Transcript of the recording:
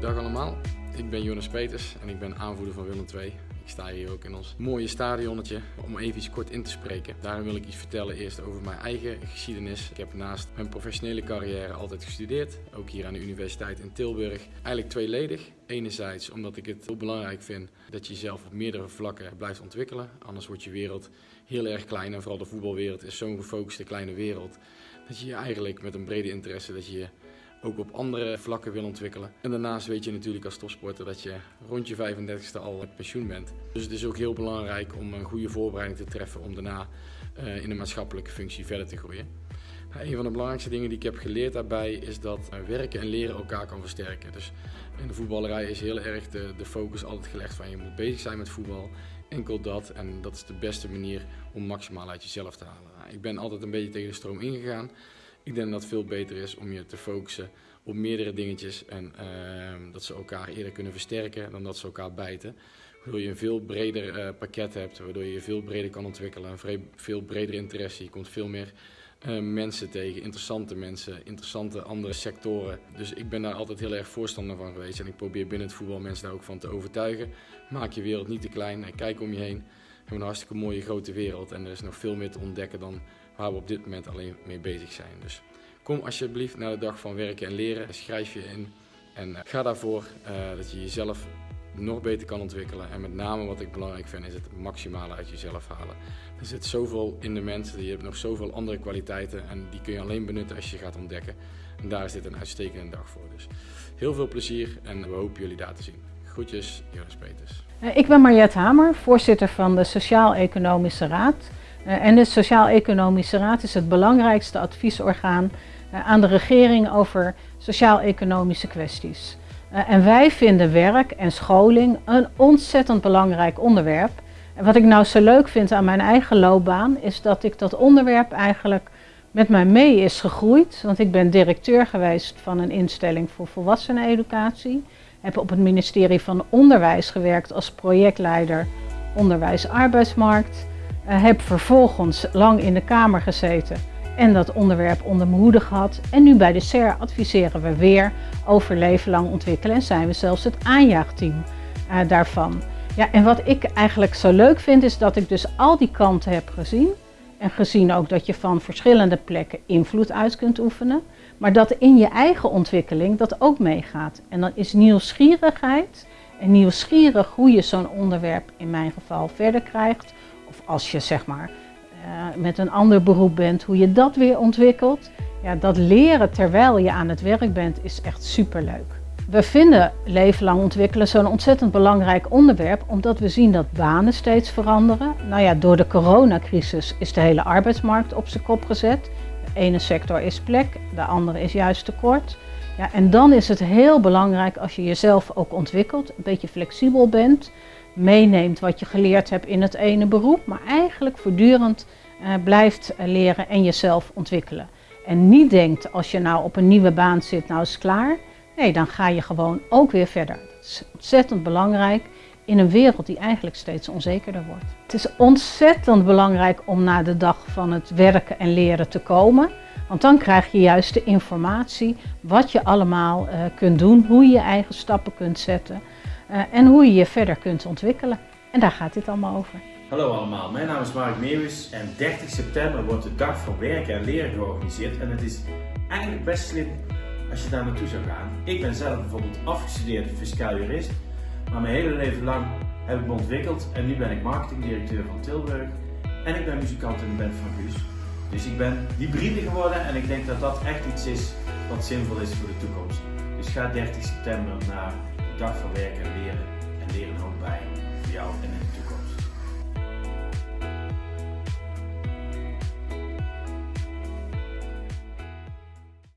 Dag allemaal, ik ben Jonas Peters en ik ben aanvoerder van Willem II. Ik sta hier ook in ons mooie stadionnetje om even iets kort in te spreken. Daarom wil ik iets vertellen eerst over mijn eigen geschiedenis. Ik heb naast mijn professionele carrière altijd gestudeerd, ook hier aan de Universiteit in Tilburg. Eigenlijk tweeledig. Enerzijds omdat ik het heel belangrijk vind dat je jezelf op meerdere vlakken blijft ontwikkelen. Anders wordt je wereld heel erg klein en vooral de voetbalwereld is zo'n gefocuste kleine wereld. Dat je je eigenlijk met een brede interesse dat je ook op andere vlakken wil ontwikkelen. En daarnaast weet je natuurlijk als topsporter dat je rond je 35ste al met pensioen bent. Dus het is ook heel belangrijk om een goede voorbereiding te treffen om daarna uh, in een maatschappelijke functie verder te groeien. Nou, een van de belangrijkste dingen die ik heb geleerd daarbij is dat uh, werken en leren elkaar kan versterken. Dus in de voetballerij is heel erg de, de focus altijd gelegd van je moet bezig zijn met voetbal. Enkel dat en dat is de beste manier om maximaal uit jezelf te halen. Ik ben altijd een beetje tegen de stroom ingegaan. Ik denk dat het veel beter is om je te focussen op meerdere dingetjes en uh, dat ze elkaar eerder kunnen versterken dan dat ze elkaar bijten. Waardoor je een veel breder uh, pakket hebt, waardoor je je veel breder kan ontwikkelen, een veel breder interesse. Je komt veel meer uh, mensen tegen, interessante mensen, interessante andere sectoren. Dus ik ben daar altijd heel erg voorstander van geweest en ik probeer binnen het voetbal mensen daar ook van te overtuigen. Maak je wereld niet te klein en kijk om je heen. Hebben een hartstikke mooie grote wereld en er is nog veel meer te ontdekken dan waar we op dit moment alleen mee bezig zijn. Dus kom alsjeblieft naar de dag van werken en leren. Schrijf je in en eh, ga daarvoor uh, dat je jezelf nog beter kan ontwikkelen. En met name wat ik belangrijk vind is het maximale uit jezelf halen. Er zit zoveel in de mensen, je hebt nog zoveel andere kwaliteiten en die kun je alleen benutten als je gaat ontdekken. En daar is dit een uitstekende dag voor. Dus heel veel plezier en we hopen jullie daar te zien. Groetjes, Jonas Peters. Eh, ik ben Mariette Hamer, voorzitter van de Sociaal-Economische Raad. Eh, en de Sociaal-Economische Raad is het belangrijkste adviesorgaan eh, aan de regering over sociaal-economische kwesties. En wij vinden werk en scholing een ontzettend belangrijk onderwerp. En wat ik nou zo leuk vind aan mijn eigen loopbaan is dat ik dat onderwerp eigenlijk met mij mee is gegroeid. Want ik ben directeur geweest van een instelling voor volwasseneneducatie. Heb op het ministerie van Onderwijs gewerkt als projectleider onderwijs-arbeidsmarkt. Uh, heb vervolgens lang in de Kamer gezeten en dat onderwerp onder mijn hoede gehad. En nu bij de SER adviseren we weer over leven lang ontwikkelen en zijn we zelfs het aanjaagteam uh, daarvan. Ja, en wat ik eigenlijk zo leuk vind is dat ik dus al die kanten heb gezien. En gezien ook dat je van verschillende plekken invloed uit kunt oefenen. Maar dat in je eigen ontwikkeling dat ook meegaat. En dan is nieuwsgierigheid en nieuwsgierig hoe je zo'n onderwerp in mijn geval verder krijgt of als je zeg maar uh, met een ander beroep bent, hoe je dat weer ontwikkelt. Ja, dat leren terwijl je aan het werk bent is echt superleuk. We vinden leven lang ontwikkelen zo'n ontzettend belangrijk onderwerp, omdat we zien dat banen steeds veranderen. Nou ja, door de coronacrisis is de hele arbeidsmarkt op zijn kop gezet. De ene sector is plek, de andere is juist tekort. Ja, en dan is het heel belangrijk als je jezelf ook ontwikkelt, een beetje flexibel bent meeneemt wat je geleerd hebt in het ene beroep, maar eigenlijk voortdurend uh, blijft eh, leren en jezelf ontwikkelen. En niet denkt als je nou op een nieuwe baan zit, nou is het klaar. Nee, dan ga je gewoon ook weer verder. Dat is ontzettend belangrijk in een wereld die eigenlijk steeds onzekerder wordt. Het is ontzettend belangrijk om naar de dag van het werken en leren te komen. Want dan krijg je juist de informatie wat je allemaal uh, kunt doen, hoe je je eigen stappen kunt zetten. Uh, en hoe je je verder kunt ontwikkelen. En daar gaat dit allemaal over. Hallo allemaal, mijn naam is Mark Meeuwis en 30 september wordt de Dag voor Werken en Leren georganiseerd. En het is eigenlijk best slim als je daar naartoe zou gaan. Ik ben zelf bijvoorbeeld afgestudeerd fiscaal jurist, maar mijn hele leven lang heb ik me ontwikkeld en nu ben ik marketingdirecteur van Tilburg en ik ben muzikant in de band van Guus. Dus ik ben hybride geworden en ik denk dat dat echt iets is wat zinvol is voor de toekomst. Dus ga 30 september naar dag van werken en leren. En leren er ook bij jou